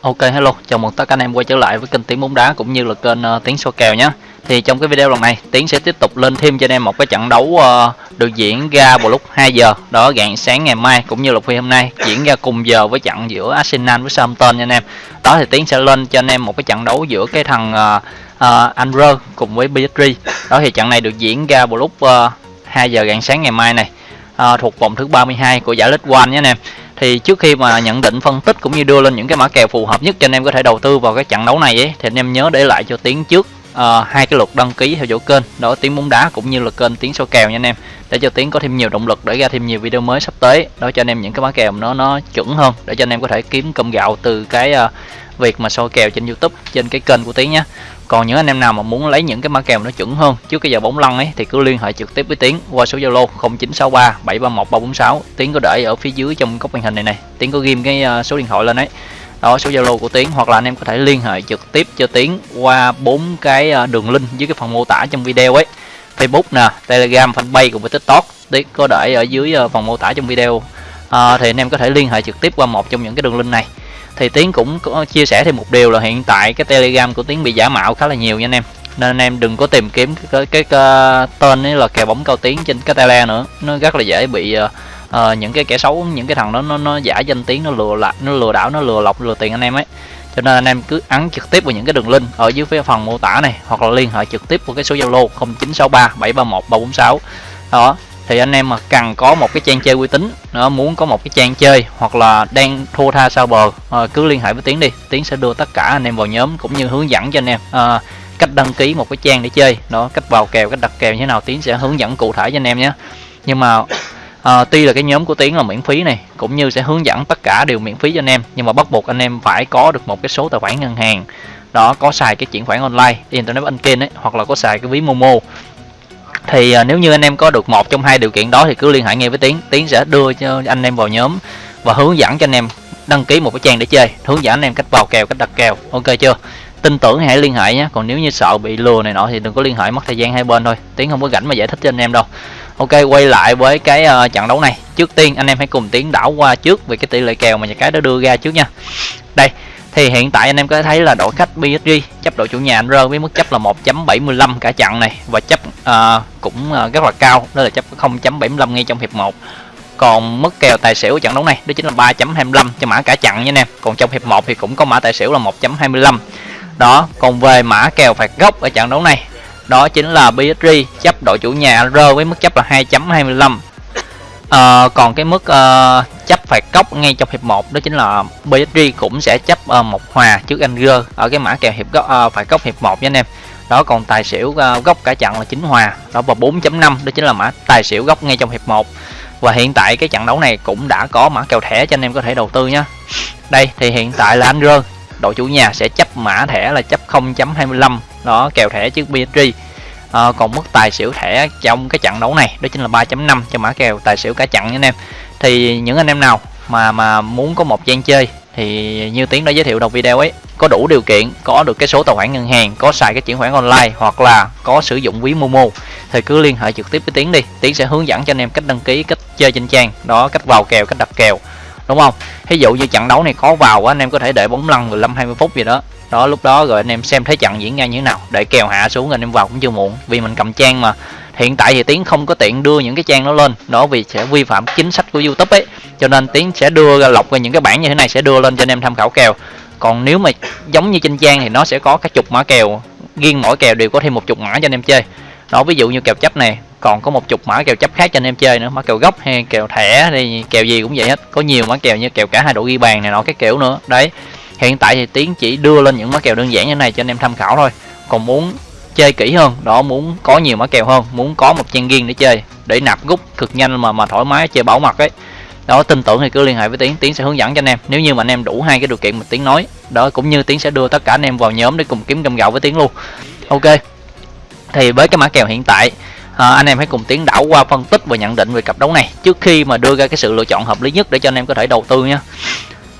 Ok hello, chào mừng tất cả anh em quay trở lại với kênh Tiếng bóng đá cũng như là kênh uh, Tiếng số kèo nhé. Thì trong cái video lần này, Tiến sẽ tiếp tục lên thêm cho anh em một cái trận đấu uh, được diễn ra vào lúc 2 giờ, đó rạng sáng ngày mai cũng như là phi hôm nay diễn ra cùng giờ với trận giữa Arsenal với Southampton nha anh em. Đó thì Tiến sẽ lên cho anh em một cái trận đấu giữa cái thằng uh, uh, Andrew cùng với PSG. Đó thì trận này được diễn ra vào lúc uh, 2 giờ rạng sáng ngày mai này. Uh, thuộc vòng thứ 32 của giải League One nhé anh em thì trước khi mà nhận định phân tích cũng như đưa lên những cái mã kèo phù hợp nhất cho anh em có thể đầu tư vào cái trận đấu này ấy, thì anh em nhớ để lại cho tiếng trước uh, hai cái lượt đăng ký theo dõi kênh đó tiếng bóng đá cũng như là kênh tiếng số kèo nha anh em để cho tiếng có thêm nhiều động lực để ra thêm nhiều video mới sắp tới đó cho anh em những cái mã kèo nó nó chuẩn hơn để cho anh em có thể kiếm cơm gạo từ cái uh, việc mà soi kèo trên youtube trên cái kênh của tiếng nhé còn những anh em nào mà muốn lấy những cái mã kèo nó chuẩn hơn trước cái giờ bóng lăn ấy thì cứ liên hệ trực tiếp với tiến qua số zalo 0963 731 346 tiến có để ở phía dưới trong góc màn hình này này. Tiến có ghim cái ờ, số điện thoại lên đấy đó số zalo của tiến hoặc là anh em có thể liên hệ trực tiếp cho tiến qua bốn cái ờ, đường link dưới cái phần mô tả trong video ấy. Facebook nè telegram fanpage cùng với tiktok. Tiến có để ở dưới ờ, phần mô tả trong video. À, thì anh em có thể liên hệ trực tiếp qua một trong những cái đường link này thì tiến cũng có chia sẻ thêm một điều là hiện tại cái telegram của tiến bị giả mạo khá là nhiều nha anh em. Nên anh em đừng có tìm kiếm cái, cái, cái tên ấy là kèo bóng cao tiến trên cái tele nữa. Nó rất là dễ bị uh, uh, những cái kẻ xấu những cái thằng đó nó nó giả danh tiếng nó lừa lại nó lừa đảo nó lừa lọc lừa tiền anh em ấy. Cho nên anh em cứ ấn trực tiếp vào những cái đường link ở dưới phía phần mô tả này hoặc là liên hệ trực tiếp vào cái số zalo 0963 731 346 đó thì anh em mà cần có một cái trang chơi uy tín nó muốn có một cái trang chơi hoặc là đang thua tha sao bờ à, cứ liên hệ với tiến đi. Tiến sẽ đưa tất cả anh em vào nhóm cũng như hướng dẫn cho anh em à, cách đăng ký một cái trang để chơi. Đó cách vào kèo cách đặt kèo như thế nào tiến sẽ hướng dẫn cụ thể cho anh em nhé. Nhưng mà à, tuy là cái nhóm của tiến là miễn phí này cũng như sẽ hướng dẫn tất cả đều miễn phí cho anh em nhưng mà bắt buộc anh em phải có được một cái số tài khoản ngân hàng. Đó có xài cái chuyển khoản online internet banking ấy hoặc là có xài cái ví momo thì à, nếu như anh em có được một trong hai điều kiện đó thì cứ liên hệ ngay với tiến. Tiến sẽ đưa cho anh em vào nhóm và hướng dẫn cho anh em đăng ký một cái trang để chơi hướng dẫn anh em cách vào kèo cách đặt kèo. Ok chưa? Tin tưởng hãy liên hệ nhé còn nếu như sợ bị lừa này nọ thì đừng có liên hệ mất thời gian hai bên thôi. Tiến không có rảnh mà giải thích cho anh em đâu. Ok quay lại với cái uh, trận đấu này. Trước tiên anh em hãy cùng tiến đảo qua trước về cái tỷ lệ kèo mà nhà cái đã đưa ra trước nha. Đây thì hiện tại anh em có thấy là đội khách PSG chấp đội chủ nhà anh rơi với mức chấp là 1.75 cả trận này. Và chấp uh, cũng uh, rất là cao đó là chấp 0.75 ngay trong hiệp 1 còn mức kèo tài xỉu trận đấu này đó chính là 3.25 cho mã cả trận nha anh em. Còn trong hiệp 1 thì cũng có mã tài xỉu là 1.25 đó còn về mã kèo phạt góc ở trận đấu này đó chính là PSG chấp đội chủ nhà rơi với mức chấp là 2.25 à, còn cái mức uh, chấp phạt cốc ngay trong hiệp 1 đó chính là PSG cũng sẽ chấp uh, một hòa trước Anger ở cái mã kèo hiệp góc uh, ờ, phạt cốc hiệp 1 nha anh em. Đó còn tài xỉu ờ, uh, góc cả trận là chính hòa đó và 4.5 đó chính là mã tài xỉu góc ngay trong hiệp 1 và hiện tại cái trận đấu này cũng đã có mã kèo thẻ cho anh em có thể đầu tư nhé đây thì hiện tại là anh Rơ đội chủ nhà sẽ chấp mã thẻ là chấp 0.25 đó kèo thẻ trước PSG à, còn mức tài xỉu thẻ trong cái trận đấu này đó chính là 3.5 cho mã kèo tài xỉu cả trận nha anh em thì những anh em nào mà mà muốn có một trang chơi thì như tiến đã giới thiệu đầu video ấy, có đủ điều kiện, có được cái số tài khoản ngân hàng, có xài cái chuyển khoản online hoặc là có sử dụng ví momo thì cứ liên hệ trực tiếp với tiến đi. Tiến sẽ hướng dẫn cho anh em cách đăng ký, cách chơi trên trang. Đó, cách vào kèo, cách đặt kèo. Đúng không? Ví dụ như trận đấu này có vào anh em có thể để bóng lăn 15 20 phút gì đó. Đó, lúc đó rồi anh em xem thấy trận diễn ra như thế nào. Để kèo hạ xuống anh em vào cũng chưa muộn. Vì mình cầm trang mà hiện tại thì tiến không có tiện đưa những cái trang đó lên, đó vì sẽ vi phạm chính sách của youtube ấy. Cho nên tiến sẽ đưa ra lọc ra những cái bản như thế này, sẽ đưa lên cho anh em tham khảo kèo. Còn nếu mà giống như trên trang thì nó sẽ có các chục mã kèo, riêng mỗi kèo đều có thêm một chục mã cho anh em chơi. Đó, ví dụ như kèo chấp này, còn có một chục mã kèo chấp khác cho anh em chơi nữa, mã kèo gốc hay kèo thẻ thì kèo gì cũng vậy hết. Có nhiều mã kèo như kèo cả hai độ ghi bàn này nọ cái kiểu nữa. Đấy, hiện tại thì tiến chỉ đưa lên những mã kèo đơn giản như này cho anh em tham khảo thôi. Còn muốn chơi kỹ hơn. Đó muốn có nhiều mã kèo hơn muốn có một trang riêng để chơi để nạp rút cực nhanh mà mà thoải mái chơi bảo mật ấy. Đó tin tưởng thì cứ liên hệ với tiến tiến sẽ hướng dẫn cho anh em. Nếu như mà anh em đủ hai cái điều kiện mà tiến nói đó cũng như tiến sẽ đưa tất cả anh em vào nhóm để cùng kiếm cơm gạo với tiến luôn. Ok thì với cái mã kèo hiện tại à, anh em hãy cùng tiến đảo qua phân tích và nhận định về cặp đấu này. Trước khi mà đưa ra cái sự lựa chọn hợp lý nhất để cho anh em có thể đầu tư nhé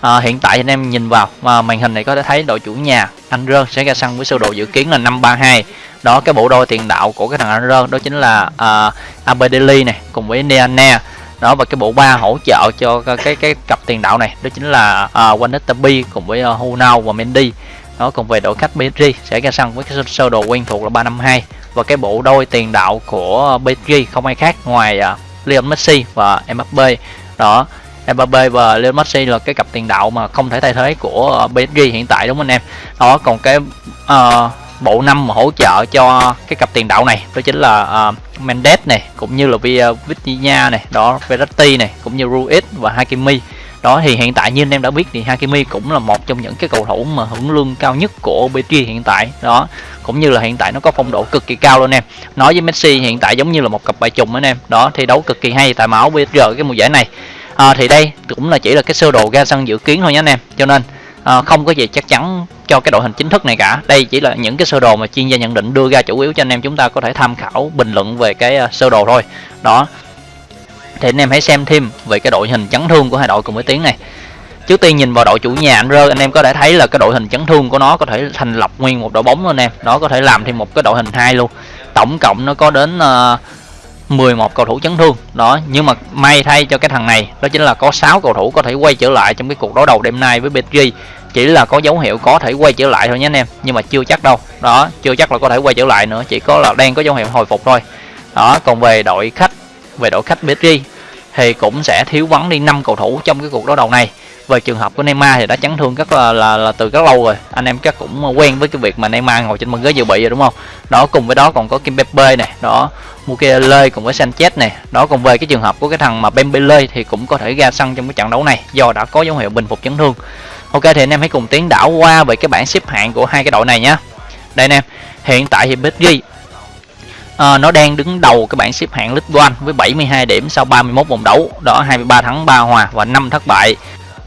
à, hiện tại anh em nhìn vào mà màn hình này có thể thấy đội chủ nhà anh rơ sẽ ra sân với sơ đồ dự kiến là 532 đó cái bộ đôi tiền đạo của cái thằng anh rơn đó chính là à, uh, Abedeli này cùng với Neana đó và cái bộ ba hỗ trợ cho cái cái cặp tiền đạo này đó chính là à, uh, Wanetabi cùng với à, uh, Hunao và Mendy. Nó cùng về đội khách PSG sẽ ra sân với cái sơ đồ quen thuộc là 352 và cái bộ đôi tiền đạo của PSG không ai khác ngoài uh, Lionel Messi và Mbappe đó Mbappe và Lionel Messi là cái cặp tiền đạo mà không thể thay thế của PSG hiện tại đúng không anh em? Đó còn cái uh, bộ năm mà hỗ trợ cho cái cặp tiền đạo này đó chính là uh, Mendes này cũng như là ờ, Vitinha này đó Verratti này cũng như Ruiz và Hakimi. Đó thì hiện tại như anh em đã biết thì Hakimi cũng là một trong những cái cầu thủ mà hưởng lương cao nhất của PSG hiện tại. Đó cũng như là hiện tại nó có phong độ cực kỳ cao luôn em. Nói với Messi hiện tại giống như là một cặp bài trùng anh em. Đó thi đấu cực kỳ hay tại máu PSG cái mùa giải này. À, thì đây cũng là chỉ là cái sơ đồ ra sân dự kiến thôi nhé anh em. Cho nên à, không có gì chắc chắn cho cái đội hình chính thức này cả. Đây chỉ là những cái sơ đồ mà chuyên gia nhận định đưa ra chủ yếu cho anh em chúng ta có thể tham khảo bình luận về cái ờ, sơ đồ thôi. Đó. Thì anh em hãy xem thêm về cái đội hình chấn thương của hai đội cùng với tiếng này. Trước tiên nhìn vào đội chủ nhà anh rơ anh em có thể thấy là cái đội hình chấn thương của nó có thể thành lập nguyên một đội bóng luôn anh em. Nó có thể làm thêm một cái đội hình hai luôn. Tổng cộng nó có đến ờ, uh, 11 cầu thủ chấn thương. Đó nhưng mà may thay cho cái thằng này đó chính là có 6 cầu thủ có thể quay trở lại trong cái cuộc đối đầu đêm nay với PSG chỉ là có dấu hiệu có thể quay trở lại thôi nhé anh em. Nhưng mà chưa chắc đâu. Đó chưa chắc là có thể quay trở lại nữa. Chỉ có là đang có dấu hiệu hồi phục thôi. Đó còn về đội khách về đội khách PSG thì cũng sẽ thiếu vắng đi 5 cầu thủ trong cái cuộc đối đầu này. Về trường hợp của Neymar thì đã chấn thương rất là, là là từ rất lâu rồi. Anh em chắc cũng quen với cái việc mà Neymar ngồi trên băng ghế dự bị rồi đúng không? Đó cùng với đó còn có Kim Pepe này đó Mukele cùng với Sanchez này đó còn về cái trường hợp của cái thằng mà Dembele thì cũng có thể ra sân trong cái trận đấu này do đã có dấu hiệu bình phục chấn thương ok thì anh em hãy cùng tiến đảo qua về cái bảng xếp hạng của hai cái đội này nhé. Đây anh em hiện tại thì PSG à, ờ, nó đang đứng đầu cái bảng xếp hạng League One với 72 điểm sau 31 vòng đấu. Đó 23 thắng 3 hòa và 5 thất bại.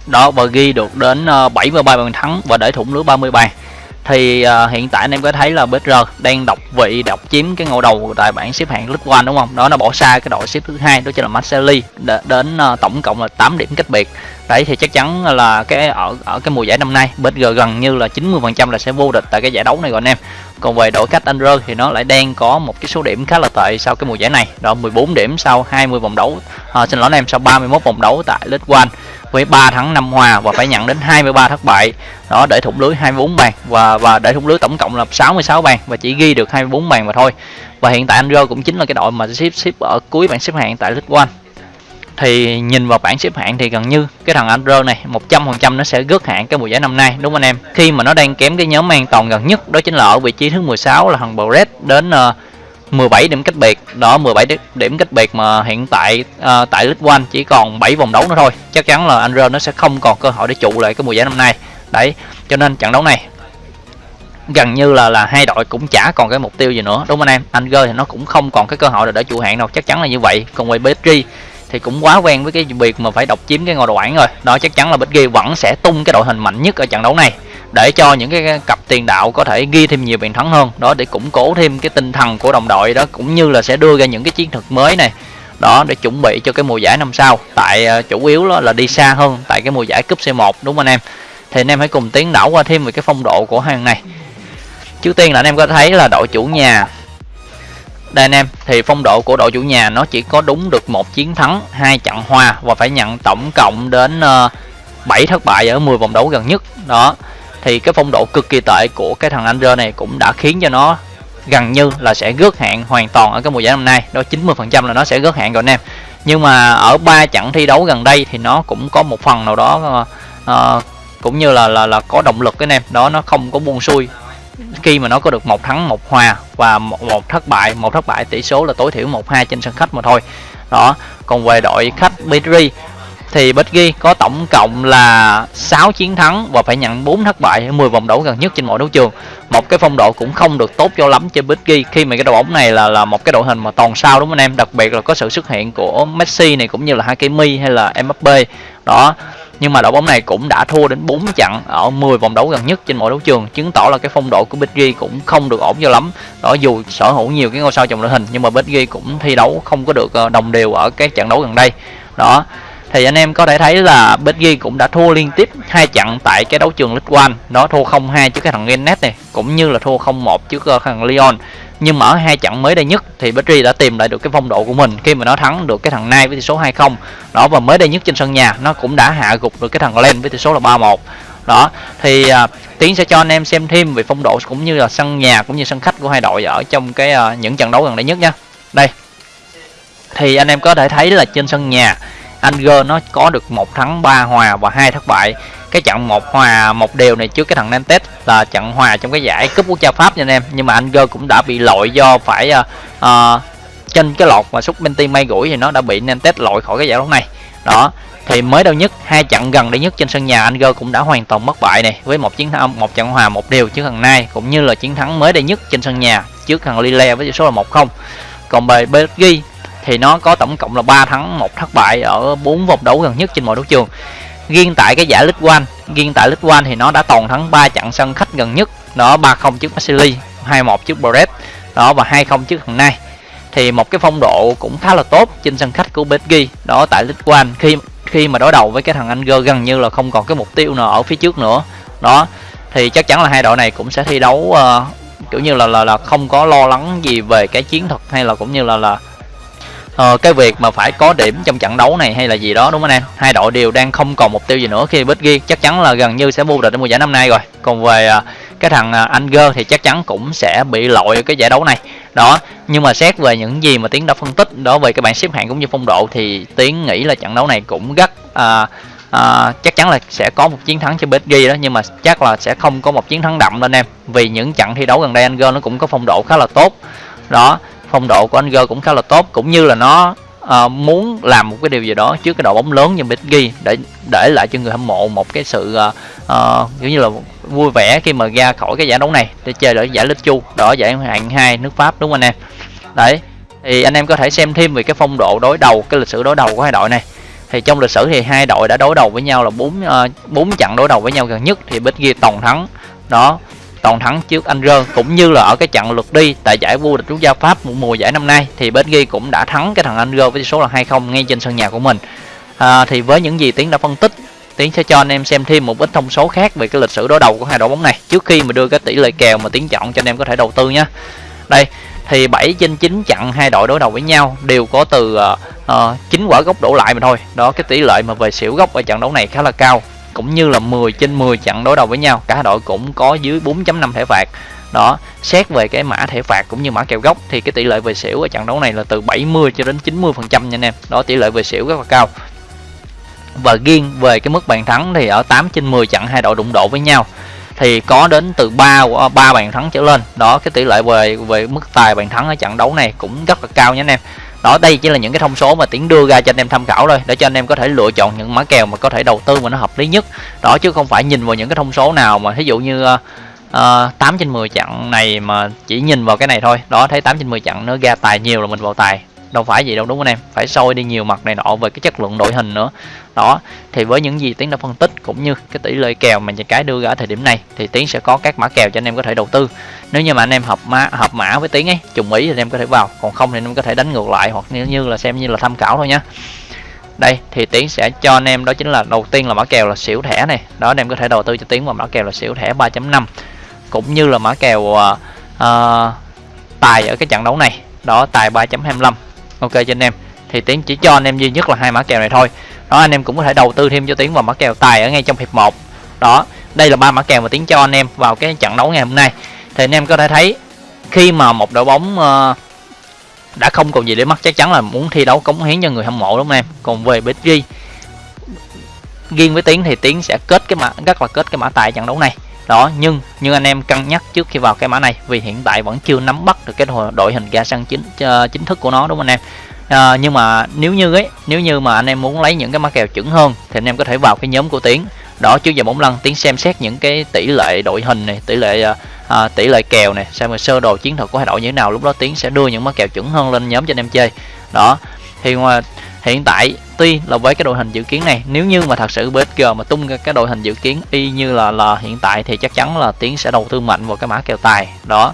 Đó và ghi được đến ờ, 73 bàn thắng và để thủng lưới 30 bàn thì uh, hiện tại anh em có thấy là BR đang độc vị độc chiếm cái ngôi đầu tại bảng xếp hạng League One đúng không? Đó nó bỏ xa cái đội xếp thứ hai đó chính là Marseille đến uh, tổng cộng là 8 điểm cách biệt. Đấy thì chắc chắn là cái ở ở cái mùa giải năm nay BR gần như là 90% là sẽ vô địch tại cái giải đấu này rồi anh em. Còn về đội khách Andrer thì nó lại đang có một cái số điểm khá là tệ sau cái mùa giải này. Đó 14 điểm sau 20 vòng đấu. À, xin lỗi anh em sau 31 vòng đấu tại League One với 3 thắng 5 hòa và phải nhận đến 23 thất bại đó để thủng lưới 24 bàn và và để thủng lưới tổng cộng là 66 bàn và chỉ ghi được 24 bàn mà thôi và hiện tại Andro cũng chính là cái đội mà xếp xếp ở cuối bảng xếp hạng tại League One thì nhìn vào bảng xếp hạng thì gần như cái thằng Andro này 100% nó sẽ gớt hạng cái mùa giải năm nay đúng không anh em? Khi mà nó đang kém cái nhóm an toàn gần nhất đó chính là ở vị trí thứ 16 là thằng Brett đến ờ, uh, 17 điểm cách biệt. Đó 17 điểm cách biệt mà hiện tại uh, tại League One chỉ còn 7 vòng đấu nữa thôi. Chắc chắn là Andro nó sẽ không còn cơ hội để trụ lại cái mùa giải năm nay. Đấy cho nên trận đấu này gần như là là hai đội cũng chả còn cái mục tiêu gì nữa đúng không anh em? Anger thì nó cũng không còn cái cơ hội để trụ hạng đâu chắc chắn là như vậy. Còn về PSG thì cũng quá quen với cái việc mà phải độc chiếm cái ngôi đầu bảng rồi. Đó, chắc chắn là Bích Ghi vẫn sẽ tung cái đội hình mạnh nhất ở trận đấu này để cho những cái cặp tiền đạo có thể ghi thêm nhiều bàn thắng hơn. Đó, để củng cố thêm cái tinh thần của đồng đội đó, cũng như là sẽ đưa ra những cái chiến thuật mới này. Đó, để chuẩn bị cho cái mùa giải năm sau. Tại ờ, chủ yếu đó là đi xa hơn tại cái mùa giải cúp C1 đúng không anh em? Thì anh em hãy cùng tiến đảo qua thêm về cái phong độ của hàng này. Trước tiên là anh em có thấy là đội chủ nhà đây anh em thì phong độ của đội chủ nhà nó chỉ có đúng được một chiến thắng hai trận hòa và phải nhận tổng cộng đến ờ, 7 thất bại ở 10 vòng đấu gần nhất. Đó thì cái phong độ cực kỳ tệ của cái thằng Andre này cũng đã khiến cho nó gần như là sẽ gớt hạn hoàn toàn ở cái mùa giải năm nay. Đó 90% là nó sẽ gớt hạn rồi anh em. Nhưng mà ở ba trận thi đấu gần đây thì nó cũng có một phần nào đó uh, cũng như là là là có động lực cái em. Đó nó không có buông xuôi khi mà nó có được một thắng một hòa và một, một thất bại một thất bại tỷ số là tối thiểu một hai trên sân khách mà thôi đó còn về đội khách Petri thì Becky có tổng cộng là 6 chiến thắng và phải nhận 4 thất bại 10 vòng đấu gần nhất trên mọi đấu trường. Một cái phong độ cũng không được tốt cho lắm cho Becky khi mà cái đội bóng này là là một cái đội hình mà toàn sao đúng không anh em? Đặc biệt là có sự xuất hiện của Messi này cũng như là Hakimi hay là Mbappe. Đó. Nhưng mà đội bóng này cũng đã thua đến 4 trận ở 10 vòng đấu gần nhất trên mọi đấu trường, chứng tỏ là cái phong độ của Becky cũng không được ổn cho lắm. Đó dù sở hữu nhiều cái ngôi sao trong đội hình nhưng mà Becky cũng thi đấu không có được ờ, đồng đều ở cái trận đấu gần đây. Đó thì anh em có thể thấy là PSG cũng đã thua liên tiếp hai trận tại cái đấu trường League One nó thua 0-2 trước cái thằng Rennes này cũng như là thua 0-1 trước ờ, thằng Lyon nhưng mà ở hai trận mới đây nhất thì Petri đã tìm lại được cái phong độ của mình khi mà nó thắng được cái thằng Nai với tỷ số 2-0 đó và mới đây nhất trên sân nhà nó cũng đã hạ gục được cái thằng Len với tỷ số là 3-1 đó thì à, tiến sẽ cho anh em xem thêm về phong độ cũng như là sân nhà cũng như sân khách của hai đội ở trong cái à, những trận đấu gần đây nhất nha đây thì anh em có thể thấy là trên sân nhà Anger nó có được một thắng 3 hòa và hai thất bại. Cái trận một hòa một đều này trước cái thằng Nantes là trận hòa trong cái giải cúp quốc gia Pháp nha anh em. Nhưng mà Anger cũng đã bị lội do phải uh, uh, trên cái lọt mà xúc Menti may gũi thì nó đã bị Nantes lội khỏi cái giải đấu này. Đó thì mới đâu nhất hai trận gần đây nhất trên sân nhà Anger cũng đã hoàn toàn mất bại này với một chiến thắng một trận hòa một đều trước thằng Nai cũng như là chiến thắng mới đây nhất trên sân nhà trước thằng Lille với tỷ số là 1-0 còn về Belgium thì nó có tổng cộng là 3 thắng một thất bại ở 4 vòng đấu gần nhất trên mọi đấu trường. Riêng tại cái giải League One riêng tại League One thì nó đã toàn thắng 3 trận sân khách gần nhất. Đó 3-0 trước Marseille 2-1 trước Brest đó và 2-0 trước thằng Nai thì một cái phong độ cũng khá là tốt trên sân khách của Belgi đó tại League One khi khi mà đối đầu với cái thằng Anger gần như là không còn cái mục tiêu nào ở phía trước nữa. Đó thì chắc chắn là hai đội này cũng sẽ thi đấu uh, kiểu như là, là là không có lo lắng gì về cái chiến thuật hay là cũng như là là uh, cái việc mà phải có điểm trong trận đấu này hay là gì đó đúng không anh em? Hai đội đều đang không còn mục tiêu gì nữa khi Bích ghi. Chắc chắn là gần như sẽ vô địch ở mùa giải năm nay rồi. Còn về uh, cái thằng à, uh, Anger thì chắc chắn cũng sẽ bị lội cái giải đấu này. Đó nhưng mà xét về những gì mà tiến đã phân tích đó về cái bảng xếp hạng cũng như phong độ thì tiến nghĩ là trận đấu này cũng rất uh, à, à, chắc chắn là sẽ có một chiến thắng cho PSG đó nhưng mà chắc là sẽ không có một chiến thắng đậm lên em. Vì những trận thi đấu gần đây Anger nó cũng có phong độ khá là tốt. Đó phong độ của Anger cũng khá là tốt cũng như là nó à, muốn làm một cái điều gì đó trước cái đội bóng lớn như PSG để để lại cho người hâm mộ một cái sự à, à, kiểu như là vui vẻ khi mà ra khỏi cái giải đấu này để chơi ở giải League Chu đó giải hạng hai nước Pháp đúng không anh em? Đấy thì anh em có thể xem thêm về cái phong độ đối đầu cái lịch sử đối đầu của hai đội này. Thì trong lịch sử thì hai đội đã đối đầu với nhau là bốn bốn uh, trận đối đầu với nhau gần nhất thì PSG toàn thắng. Đó toàn thắng trước anh Rơn cũng như là ở cái trận lượt đi tại giải vô địch quốc gia Pháp một mùa giải năm nay thì PSG cũng đã thắng cái thằng anh Rơn với số là 2-0 ngay trên sân nhà của mình. À, thì với những gì tiến đã phân tích tiến sẽ cho anh em xem thêm một ít thông số khác về cái lịch sử đối đầu của hai đội bóng này trước khi mà đưa cái tỷ lệ kèo mà tiến chọn cho anh em có thể đầu tư nhé đây thì 7 trên 9 trận hai đội đối đầu với nhau đều có từ uh, uh, 9 quả gốc đổ lại mà thôi. Đó cái tỷ lệ mà về xỉu gốc ở trận đấu này khá là cao cũng như là 10 trên 10 trận đối đầu với nhau. Cả đội cũng có dưới 4.5 thẻ phạt. Đó, xét về cái mã thẻ phạt cũng như mã kèo gốc thì cái tỷ lệ về xỉu ở trận đấu này là từ 70 cho đến 90 phần trăm nha anh em. Đó, tỷ lệ về xỉu rất là cao. Và riêng về cái mức bàn thắng thì ở 8 trên 10 trận hai đội đụng độ với nhau thì có đến từ 3 ba bàn thắng trở lên. Đó, cái tỷ lệ về về mức tài bàn thắng ở trận đấu này cũng rất là cao nha anh em đó đây chỉ là những cái thông số mà tiến đưa ra cho anh em tham khảo thôi để cho anh em có thể lựa chọn những mã kèo mà có thể đầu tư mà nó hợp lý nhất. Đó chứ không phải nhìn vào những cái thông số nào mà ví dụ như uh, uh, 8 trên 10 trận này mà chỉ nhìn vào cái này thôi. Đó thấy 8 trên 10 trận nó ra tài nhiều là mình vào tài đâu phải vậy đâu đúng không em? Phải soi đi nhiều mặt này nọ về cái chất lượng đội hình nữa. Đó thì với những gì tiến đã phân tích cũng như cái tỷ lệ kèo mà nhà cái đưa ra ở thời điểm này thì tiến sẽ có các mã kèo cho anh em có thể đầu tư. Nếu như mà anh em hợp mã hợp mã với tiến ấy trùng ý thì anh em có thể vào còn không thì anh em có thể đánh ngược lại hoặc nếu như là xem như là tham khảo thôi nhá đây thì tiến sẽ cho anh em đó chính là đầu tiên là mã kèo là xỉu thẻ này. Đó anh em có thể đầu tư cho tiến vào mã kèo là xỉu thẻ 3.5 cũng như là mã kèo uh, uh, tài ở cái trận đấu này. Đó tài 3.25 ok cho anh em. Thì tiến chỉ cho anh em duy nhất là hai mã kèo này thôi. Đó anh em cũng có thể đầu tư thêm cho tiến vào mã kèo tài ở ngay trong hiệp 1 đó đây là ba mã kèo mà tiến cho anh em vào cái trận đấu ngày hôm nay. Thì anh em có thể thấy khi mà một đội bóng uh, đã không còn gì để mất chắc chắn là muốn thi đấu cống hiến cho người hâm mộ đúng không em? Còn về PSG riêng với tiến thì tiến sẽ kết cái mã rất là kết cái mã tài trận đấu này đó nhưng nhưng anh em cân nhắc trước khi vào cái mã này vì hiện tại vẫn chưa nắm bắt được cái đội hình ga xăng chính uh, chính thức của nó đúng không anh em? À, nhưng mà nếu như ấy nếu như mà anh em muốn lấy những cái mã kèo chuẩn hơn thì anh em có thể vào cái nhóm của tiến. Đó trước giờ bóng lăn tiến xem xét những cái tỷ lệ đội hình này tỷ lệ à, tỷ lệ kèo này xem sơ đồ chiến thuật của hai đội như thế nào lúc đó tiến sẽ đưa những mã kèo chuẩn hơn lên nhóm cho anh em chơi. Đó thì ngoài hiện tại tuy là với cái đội hình dự kiến này. Nếu như mà thật sự BSG mà tung ra cái đội hình dự kiến y như là là hiện tại thì chắc chắn là tiến sẽ đầu tư mạnh vào cái mã kèo tài. Đó.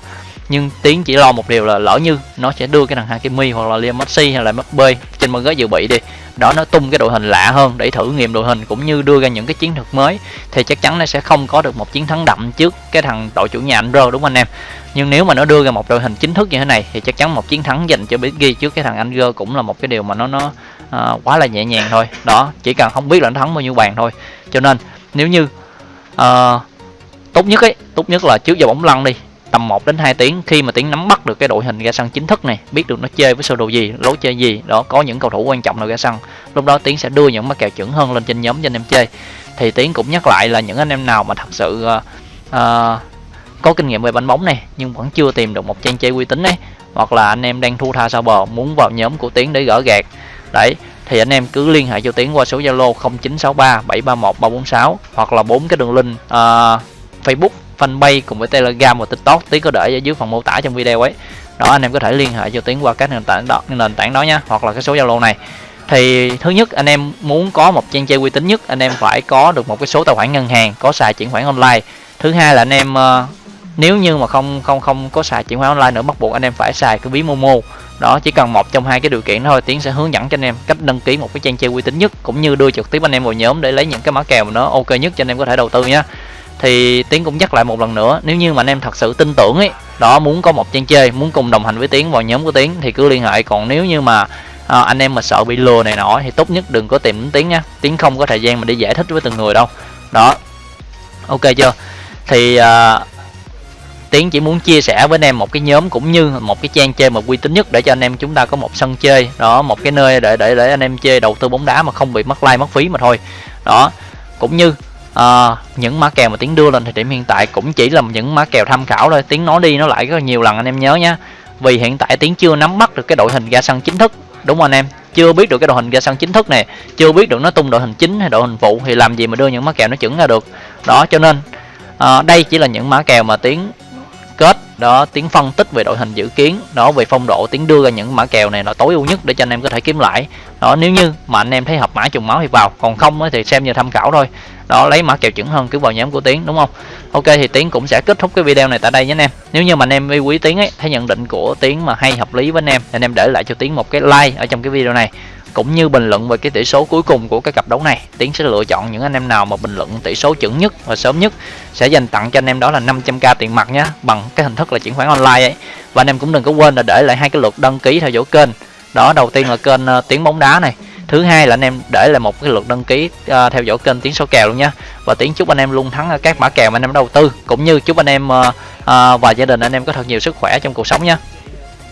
Nhưng tiến chỉ lo một điều là lỡ như nó sẽ đưa cái thằng Hakimi hoặc là Liam Messi hay là Mbappe trên băng ghế dự bị đi, đó, nó tung cái đội hình lạ hơn để thử nghiệm đội hình cũng như đưa ra những cái chiến thuật mới, thì chắc chắn nó sẽ không có được một chiến thắng đậm trước cái thằng đội chủ nhà anh rơ đúng không anh em? Nhưng nếu mà nó đưa ra một đội hình chính thức như thế này thì chắc chắn một chiến thắng dành cho Biggie trước cái thằng anh rơ cũng là một cái điều mà nó nó à, quá là nhẹ nhàng thôi. Đó chỉ cần không biết là nó thắng bao nhiêu bàn thôi. Cho nên nếu như à, tốt nhất ấy tốt nhất là trước giờ bóng lăn đi tầm 1 đến 2 tiếng khi mà tiếng nắm bắt được cái đội hình ra sân chính thức này biết được nó chơi với sơ đồ gì lối chơi gì đó có những cầu thủ quan trọng nào ra sân lúc đó tiến sẽ đưa những mắc kèo chuẩn hơn lên trên nhóm cho anh em chơi. Thì tiến cũng nhắc lại là những anh em nào mà thật sự uh, uh, có kinh nghiệm về bánh bóng này nhưng vẫn chưa tìm được một trang chơi uy tín ấy hoặc là anh em đang thu tha sau bờ muốn vào nhóm của tiến để gỡ gạt đấy thì anh em cứ liên hệ cho tiến qua số zalo 0963 731 346 hoặc là bốn cái đường link uh, facebook fanpage cùng với telegram và tiktok. Tiến có để ở dưới phần mô tả trong video ấy. Đó anh em có thể liên hệ cho tiến qua các nền tảng đó nền tảng đó nha hoặc là cái số zalo này. Thì thứ nhất anh em muốn có một trang chơi uy tín nhất anh em phải có được một cái số tài khoản ngân hàng có xài chuyển khoản online. Thứ hai là anh em uh, nếu như mà không không không có xài chuyển khoản online nữa bắt buộc anh em phải xài cái ví momo đó chỉ cần một trong hai cái điều kiện thôi tiến sẽ hướng dẫn cho anh em cách đăng ký một cái trang chơi uy tín nhất cũng như đưa trực tiếp anh em vào nhóm để lấy những cái mã kèo mà nó ok nhất cho anh em có thể đầu tư nhé thì tiến cũng nhắc lại một lần nữa nếu như mà anh em thật sự tin tưởng ấy đó muốn có một trang chơi muốn cùng đồng hành với tiến vào nhóm của tiến thì cứ liên hệ. Còn nếu như mà à, anh em mà sợ bị lừa này nọ thì tốt nhất đừng có tìm đến tiến nha. Tiến không có thời gian mà đi giải thích với từng người đâu. Đó. Ok chưa? Thì à, tiến chỉ muốn chia sẻ với anh em một cái nhóm cũng như một cái trang chơi mà uy tín nhất để cho anh em chúng ta có một sân chơi. Đó một cái nơi để để để anh em chơi đầu tư bóng đá mà không bị mất like mất phí mà thôi. Đó cũng như à, những mã kèo mà tiến đưa lên thời điểm hiện tại cũng chỉ là những mã kèo tham khảo thôi. Tiến nói đi nó lại rất nhiều lần anh em nhớ nhé vì hiện tại tiến chưa nắm bắt được cái đội hình ra sân chính thức. Đúng không anh em? Chưa biết được cái đội hình ra sân chính thức này chưa biết được nó tung đội hình chính hay đội hình phụ thì làm gì mà đưa những mã kèo nó chuẩn ra được. Đó cho nên à, đây chỉ là những mã kèo mà tiến kết. Đó, tiếng phân tích về đội hình dự kiến, đó, về phong độ, tiếng đưa ra những mã kèo này là tối ưu nhất để cho anh em có thể kiếm lãi đó, nếu như mà anh em thấy hợp mã trùng máu thì vào, còn không thì xem như tham khảo thôi. Đó, lấy mã kèo chuẩn hơn cứ vào nhóm của tiến, đúng không? Ok, thì tiến cũng sẽ kết thúc cái video này tại đây nhé anh em. Nếu như mà anh em yêu quý tiến ấy, thấy nhận định của tiến mà hay, hợp lý với anh em anh em để lại cho tiến một cái like ở trong cái video này cũng như bình luận về cái tỷ số cuối cùng của cái cặp đấu này. Tiến sẽ lựa chọn những anh em nào mà bình luận tỷ số chuẩn nhất và sớm nhất. Sẽ dành tặng cho anh em đó là 500k tiền mặt nhé bằng cái hình thức là chuyển khoản online ấy. Và anh em cũng đừng có quên là để lại hai cái lượt đăng ký theo dõi kênh. Đó đầu tiên là kênh uh, tiếng bóng đá này. Thứ hai là anh em để lại một cái lượt đăng ký uh, theo dõi kênh tiếng số kèo luôn nha và tiếng chúc anh em luôn thắng các mã kèo mà anh em đầu tư cũng như chúc anh em uh, uh, và gia đình anh em có thật nhiều sức khỏe trong cuộc sống nha